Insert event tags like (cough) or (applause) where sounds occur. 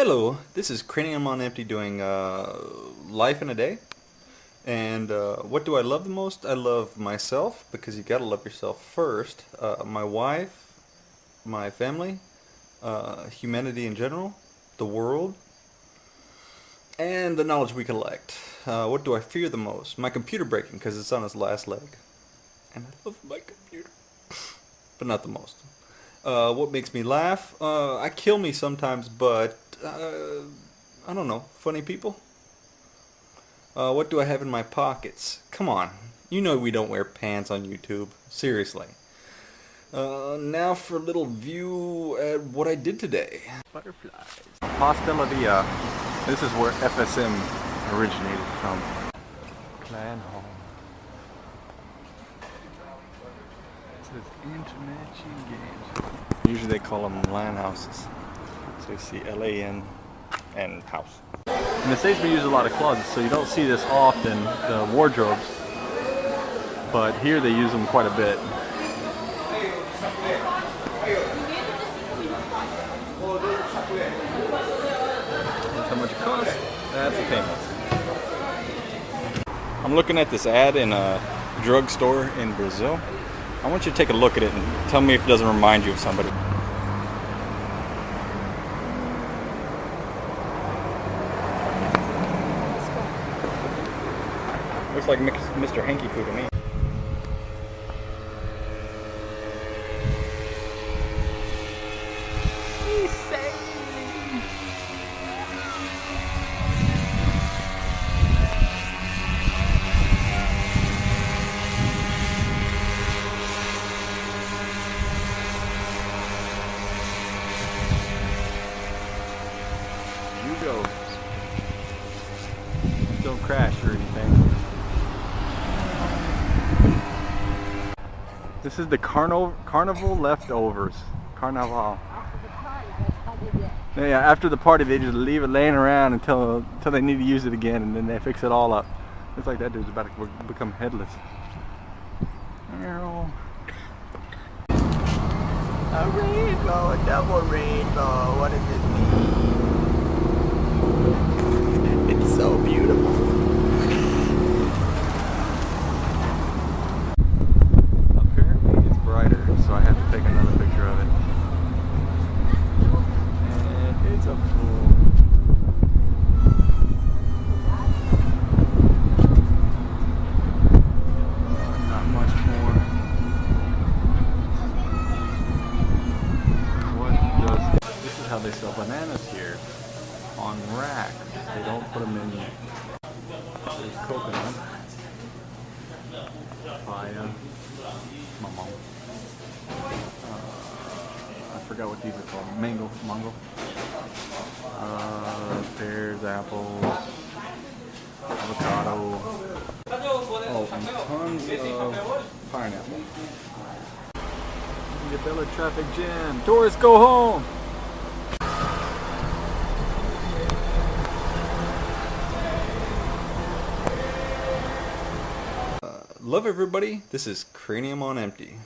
Hello, this is Cranium on Empty doing uh, Life in a Day. And uh, what do I love the most? I love myself, because you gotta love yourself first. Uh, my wife, my family, uh, humanity in general, the world, and the knowledge we collect. Uh, what do I fear the most? My computer breaking, because it's on its last leg. And I love my computer. (laughs) but not the most. Uh, what makes me laugh? I kill me sometimes, but uh, I don't know, funny people? Uh, what do I have in my pockets? Come on, you know we don't wear pants on YouTube. Seriously. Uh, now for a little view at what I did today. Butterflies. Hostelria. This is where FSM originated from. Clan Hall. It says Internet Games. Usually they call them LAN houses. So you see LAN and house. In the States we use a lot of closets, so you don't see this often, the wardrobes. But here they use them quite a bit. That's how much it costs. That's the payment. I'm looking at this ad in a drugstore in Brazil. I want you to take a look at it and tell me if it doesn't remind you of somebody. Looks like Mr. Hankey Poo to me. You go. Don't crash This is the carnival carnival leftovers. Carnival. Yeah, after the party they just leave it laying around until until they need to use it again and then they fix it all up. It's like that dude's about to become headless. A rainbow, a double rainbow, what does it mean? It's so beautiful. Apparently it's brighter, so I have to take another picture of it. And it's a full. Not much more. What does this is how they sell bananas here on rack. They don't put them in. There's coconut, papaya, mamon. Uh, I forgot what these are called. Mango, mango. Uh, pears, apples, avocado. Oh, and tons of pineapple. The Bella traffic jam. Tourists go home. Love everybody, this is Cranium on Empty.